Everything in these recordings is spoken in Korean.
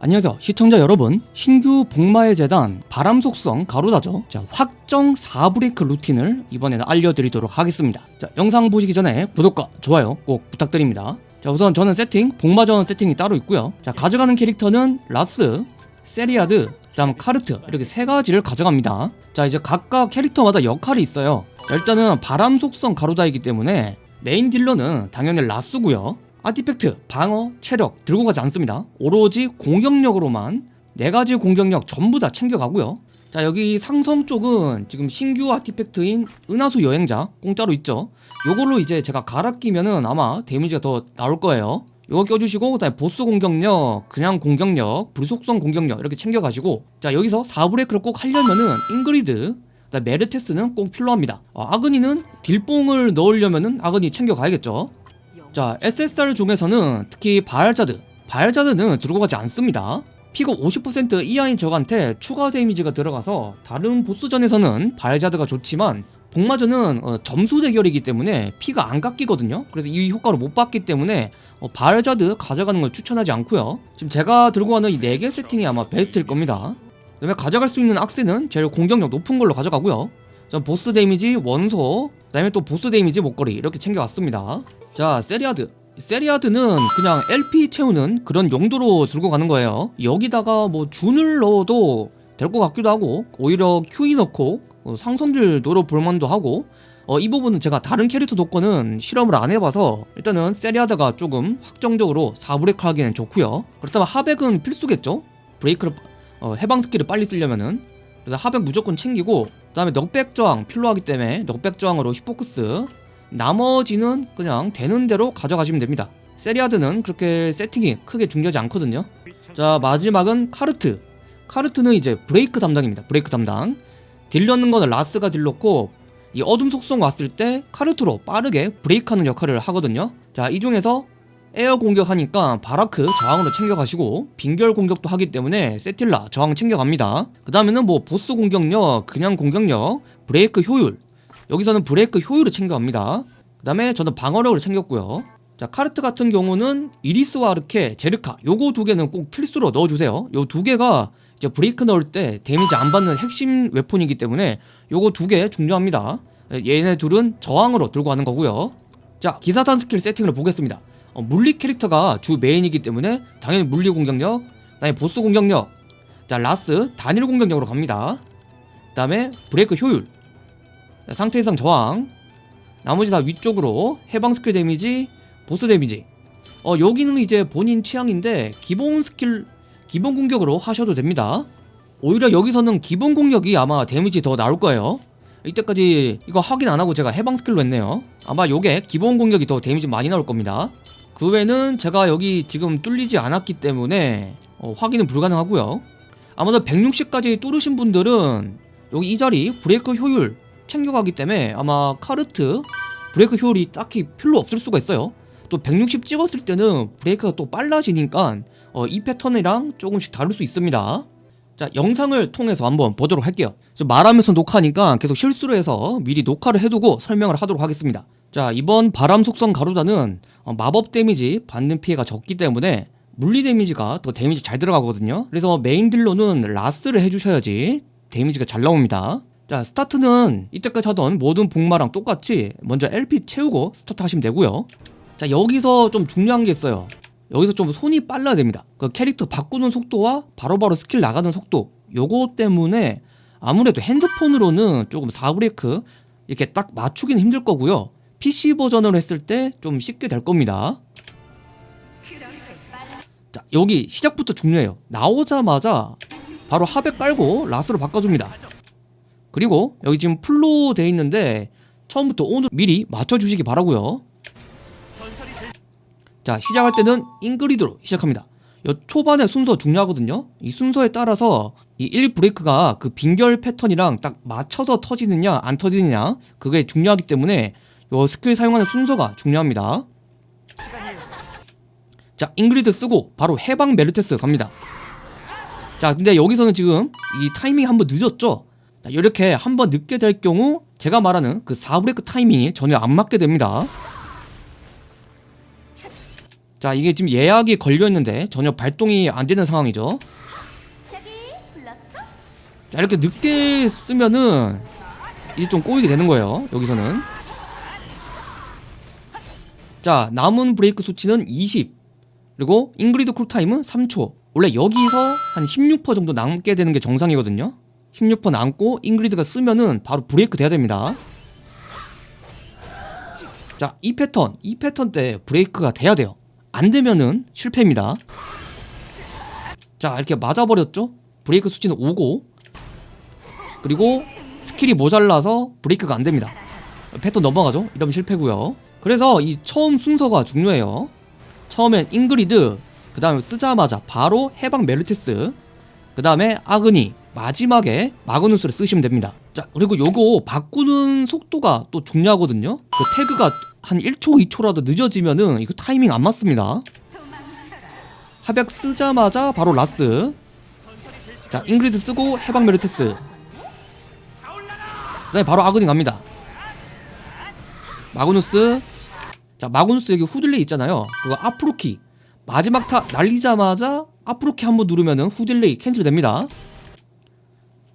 안녕하세요. 시청자 여러분 신규 복마의 제단 바람 속성 가루다죠. 자 확정 4브레이크 루틴을 이번에는 알려드리도록 하겠습니다. 자 영상 보시기 전에 구독과 좋아요 꼭 부탁드립니다. 자 우선 저는 세팅 복마전 세팅이 따로 있고요. 자 가져가는 캐릭터는 라스 세리아드 그 다음 카르트 이렇게 세 가지를 가져갑니다. 자 이제 각각 캐릭터마다 역할이 있어요. 자, 일단은 바람 속성 가루다이기 때문에 메인 딜러는 당연히 라스고요 아티팩트, 방어, 체력 들고 가지 않습니다. 오로지 공격력으로만 네 가지 공격력 전부 다 챙겨가고요. 자 여기 상성 쪽은 지금 신규 아티팩트인 은하수 여행자 공짜로 있죠. 요걸로 이제 제가 갈아 끼면은 아마 데미지가 더 나올 거예요. 요거 껴주시고 그다음에 보스 공격력, 그냥 공격력, 불속성 공격력 이렇게 챙겨가시고 자 여기서 4브레이크를 꼭 하려면은 잉그리드 메르테스는 꼭 필요합니다. 어, 아그니는 딜뽕을 넣으려면은 아그니 챙겨가야겠죠 자 SSR 중에서는 특히 바알자드 바알자드는 들고 가지 않습니다. 피가 50% 이하인 적한테 추가 데미지가 들어가서 다른 보스전에서는 바알자드가 좋지만 복마전은 어, 점수 대결이기 때문에 피가 안 깎이거든요. 그래서 이 효과를 못 받기 때문에 어, 바알자드 가져가는 걸 추천하지 않고요. 지금 제가 들고 가는 이 4개 세팅이 아마 베스트일 겁니다. 그 다음에 가져갈 수 있는 악세는 제일 공격력 높은 걸로 가져가고요. 전 보스 데미지 원소 그 다음에 또 보스 데미지 목걸이 이렇게 챙겨왔습니다. 자 세리아드. 세리아드는 그냥 LP 채우는 그런 용도로 들고 가는 거예요. 여기다가 뭐 준을 넣어도 될 것 같기도 하고 오히려 QE 넣고 어, 상성딜 노려볼 만도 하고 어, 이 부분은 제가 다른 캐릭터 도권은 실험을 안 해봐서 일단은 세리아드가 조금 확정적으로 4브레이크 하기에는 좋고요. 그렇다면 하백은 필수겠죠? 브레이크를 어, 해방 스킬을 빨리 쓰려면은. 그래서 하백 무조건 챙기고 그 다음에 knockback 저항 필요하기 때문에 knockback 저항으로 힙포크스 나머지는 그냥 되는 대로 가져가시면 됩니다. 세리아드는 그렇게 세팅이 크게 중요하지 않거든요. 자 마지막은 카르트. 카르트는 이제 브레이크 담당입니다. 브레이크 담당. 딜 넣는 거는 라스가 딜 넣고 이 어둠 속성 왔을 때 카르트로 빠르게 브레이크하는 역할을 하거든요. 자 이 중에서 에어 공격하니까 바라크 저항으로 챙겨가시고 빙결 공격도 하기 때문에 세틸라 저항 챙겨갑니다. 그 다음에는 뭐 보스 공격력, 그냥 공격력, 브레이크 효율. 여기서는 브레이크 효율을 챙겨갑니다. 그 다음에 저는 방어력을 챙겼고요. 자 카르트 같은 경우는 이리스와 아르케, 제르카 요거 두 개는 꼭 필수로 넣어주세요. 요 두 개가 이제 브레이크 넣을 때 데미지 안 받는 핵심 weapon이기 때문에 요거 두 개 중요합니다. 얘네 둘은 저항으로 들고 가는 거고요. 자 기사단 스킬 세팅을 보겠습니다 어, 물리 캐릭터가 주 메인이기 때문에 당연히 물리 공격력 그 다음에 보스 공격력 자 라스 단일 공격력으로 갑니다. 그 다음에 브레이크 효율 자, 상태 이상 저항 나머지 다 위쪽으로 해방 스킬 데미지 보스 데미지. 어 여기는 이제 본인 취향인데 기본 스킬 기본 공격으로 하셔도 됩니다. 오히려 여기서는 기본 공격이 아마 데미지 더 나올 거예요. 이때까지 이거 확인 안하고 제가 해방 스킬로 했네요. 아마 요게 기본 공격이 더 데미지 많이 나올 겁니다 그 외에는 제가 여기 지금 뚫리지 않았기 때문에 어, 확인은 불가능하고요. 아마도 160까지 뚫으신 분들은 여기 이 자리 브레이크 효율 챙겨가기 때문에 아마 카르트 브레이크 효율이 딱히 필요 없을 수가 있어요. 또 160 찍었을 때는 브레이크가 또 빨라지니까 어, 이 패턴이랑 조금씩 다를 수 있습니다. 자 영상을 통해서 한번 보도록 할게요. 말하면서 녹화니까 계속 실수를 해서 미리 녹화를 해두고 설명을 하도록 하겠습니다 자 이번 바람 속성 가루다는 어, 마법 데미지 받는 피해가 적기 때문에 물리 데미지가 더 데미지 잘 들어가거든요. 그래서 메인 딜러는 라스를 해주셔야지 데미지가 잘 나옵니다. 자 스타트는 이때까지 하던 모든 복마랑 똑같이 먼저 LP 채우고 스타트 하시면 되고요. 자 여기서 좀 중요한 게 있어요. 여기서 좀 손이 빨라야 됩니다. 그 캐릭터 바꾸는 속도와 바로바로 스킬 나가는 속도 요거 때문에 아무래도 핸드폰으로는 조금 4브레이크 이렇게 딱 맞추기는 힘들 거고요 PC 버전으로 했을 때 좀 쉽게 될 겁니다. 자 여기 시작부터 중요해요. 나오자마자 바로 하백 깔고 라스로 바꿔줍니다. 그리고 여기 지금 풀로 돼 있는데 처음부터 오늘 미리 맞춰주시기 바라고요. 자 시작할 때는 잉그리드로 시작합니다. 요 초반의 순서 중요하거든요. 이 순서에 따라서 이 1브레이크가 그 빙결 패턴이랑 딱 맞춰서 터지느냐 안 터지느냐 그게 중요하기 때문에 요 스킬 사용하는 순서가 중요합니다. 자 잉그리드 쓰고 바로 해방 메르테스 갑니다. 자 근데 여기서는 지금 이 타이밍이 한번 늦었죠? 자, 이렇게 한번 늦게 될 경우 제가 말하는 그 4브레이크 타이밍이 전혀 안 맞게 됩니다. 자 이게 지금 예약이 걸려있는데 전혀 발동이 안 되는 상황이죠? 자 이렇게 늦게 쓰면은 이제 좀 꼬이게 되는 거예요 여기서는 자 남은 브레이크 수치는 20 그리고 잉그리드 쿨타임은 3초. 원래 여기서 한 16% 정도 남게 되는 게 정상이거든요. 16% 남고 잉그리드가 쓰면은 바로 브레이크 돼야 됩니다. 자 이 패턴 이 패턴 때 브레이크가 돼야 돼요. 안 되면은 실패입니다. 자 이렇게 맞아버렸죠? 브레이크 수치는 5고. 그리고 스킬이 모자라서 브레이크가 안 됩니다. 패턴 넘어가죠? 이러면 실패고요. 그래서 이 처음 순서가 중요해요. 처음엔 잉그리드, 그 다음에 쓰자마자 바로 해방 메르테스, 그 다음에 아그니, 마지막에 마그누스를 쓰시면 됩니다. 자, 그리고 요거 바꾸는 속도가 또 중요하거든요. 그 태그가 한 1초, 2초라도 늦어지면은 이거 타이밍 안 맞습니다. 합약 쓰자마자 바로 라스. 자, 잉그리드 쓰고 해방 메르테스. 네 바로 아그니 갑니다 마그누스 자 마그누스 여기 후딜레이 있잖아요. 그거 앞으로 키. 마지막 타 날리자마자 앞으로 키 한번 누르면은 후딜레이 캔슬 됩니다.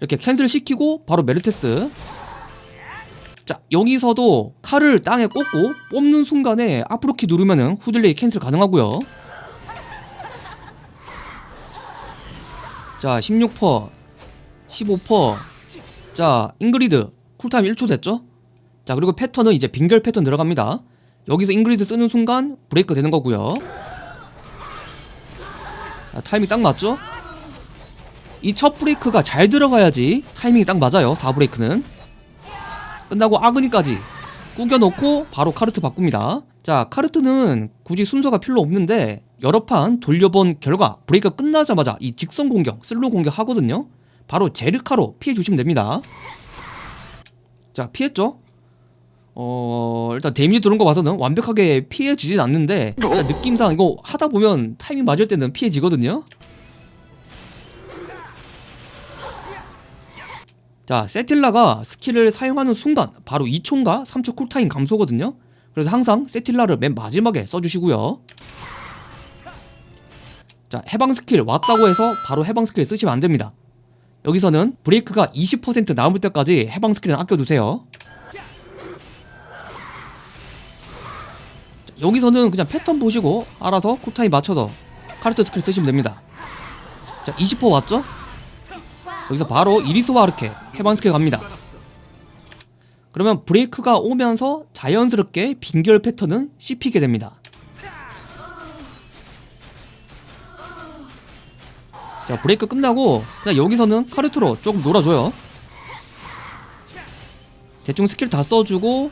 이렇게 캔슬 시키고 바로 메르테스. 자 여기서도 칼을 땅에 꽂고 뽑는 순간에 앞으로 키 누르면은 후딜레이 캔슬 가능하고요. 자 16% 15%자 잉그리드. 쿨타임 1초 됐죠? 자 그리고 패턴은 이제 빙결 패턴 들어갑니다 여기서 잉그리드 쓰는 순간 브레이크 되는 거고요. 자, 타이밍 딱 맞죠? 이 첫 브레이크가 잘 들어가야지 타이밍이 딱 맞아요 4브레이크는. 끝나고 아그니까지 꾸겨놓고 바로 카르트 바꿉니다. 자 카르트는 굳이 순서가 필요 없는데 여러 판 돌려본 결과 브레이크가 끝나자마자 이 직선 공격 슬로우 공격 하거든요. 바로 제르카로 피해 주시면 됩니다. 자 피했죠 어 일단 데미지 들어온 거 봐서는 완벽하게 피해지진 않는데 느낌상 이거 하다 보면 타이밍 맞을 때는 피해지거든요. 자 세틸라가 스킬을 사용하는 순간 바로 2초인가 3초 쿨타임 감소거든요. 그래서 항상 세틸라를 맨 마지막에 써주시고요. 자 해방 스킬 왔다고 해서 바로 해방 스킬 쓰시면 안됩니다. 여기서는 브레이크가 20% 남을 때까지 해방 스킬은 아껴두세요 여기서는 그냥 패턴 보시고 알아서 쿨타임 맞춰서 카르트 스킬 쓰시면 됩니다. 자 20% 왔죠? 여기서 바로 이리스와 아르케 해방 스킬 갑니다. 그러면 브레이크가 오면서 자연스럽게 빙결 패턴은 씹히게 됩니다. 자 브레이크 끝나고 그냥 여기서는 카르트로 조금 놀아줘요. 대충 스킬 다 써주고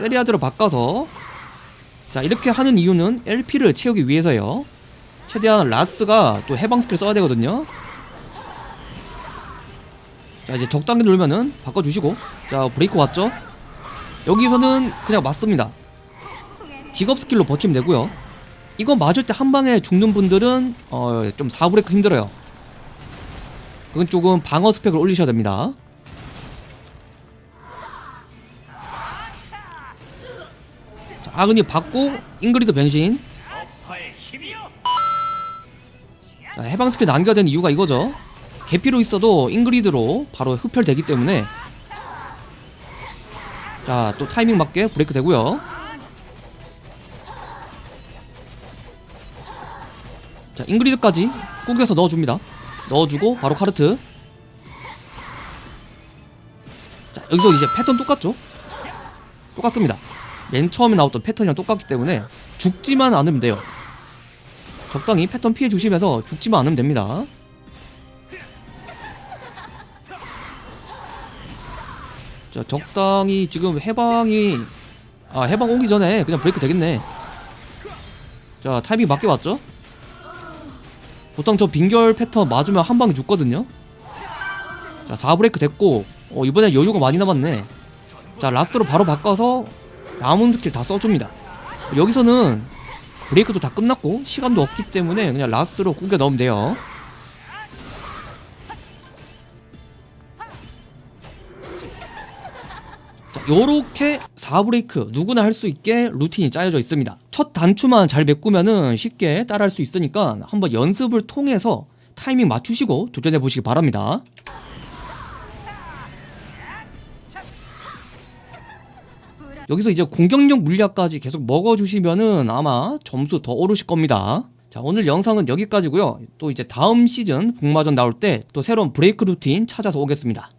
세리아드로 바꿔서 자 이렇게 하는 이유는 LP를 채우기 위해서요. 최대한 라스가 또 해방 스킬 써야 되거든요. 자 이제 적당히 놀면은 바꿔주시고. 자 브레이크 왔죠? 여기서는 그냥 맞습니다. 직업 스킬로 버티면 되고요. 이거 맞을 때 한 방에 죽는 분들은 어, 좀 4브레이크 힘들어요. 그건 조금 방어 스펙을 올리셔야 됩니다 아그니 받고 잉그리드 변신. 자, 해방 스킬 남겨야 되는 이유가 이거죠. 개피로 있어도 잉그리드로 바로 흡혈되기 때문에. 자 또 타이밍 맞게 브레이크 되고요. 자 잉그리드까지 꾸겨서 넣어줍니다. 넣어주고 바로 카르트. 자 여기서 이제 패턴 똑같죠? 똑같습니다 맨 처음에 나왔던 패턴이랑 똑같기 때문에 죽지만 않으면 돼요. 적당히 패턴 피해 주시면서 죽지만 않으면 됩니다. 자 적당히 지금 해방이 아 해방 오기 전에 그냥 브레이크 되겠네. 자 타이밍 맞게 왔죠? 보통 저 빙결 패턴 맞으면 한 방에 죽거든요. 자 4브레이크 됐고 어 이번엔 여유가 많이 남았네. 자 라스로 바로 바꿔서 남은 스킬 다 써줍니다. 여기서는 브레이크도 다 끝났고 시간도 없기 때문에 그냥 라스로 꾸겨 넣으면 돼요. 자 요렇게 4브레이크 누구나 할 수 있게 루틴이 짜여져 있습니다. 첫 단추만 잘 메꾸면은 쉽게 따라할 수 있으니까 한번 연습을 통해서 타이밍 맞추시고 도전해 보시기 바랍니다 여기서 이제 공격력 물약까지 계속 먹어주시면은 아마 점수 더 오르실 겁니다. 자, 오늘 영상은 여기까지고요. 또 이제 다음 시즌 복마전 나올 때 또 새로운 브레이크 루틴 찾아서 오겠습니다.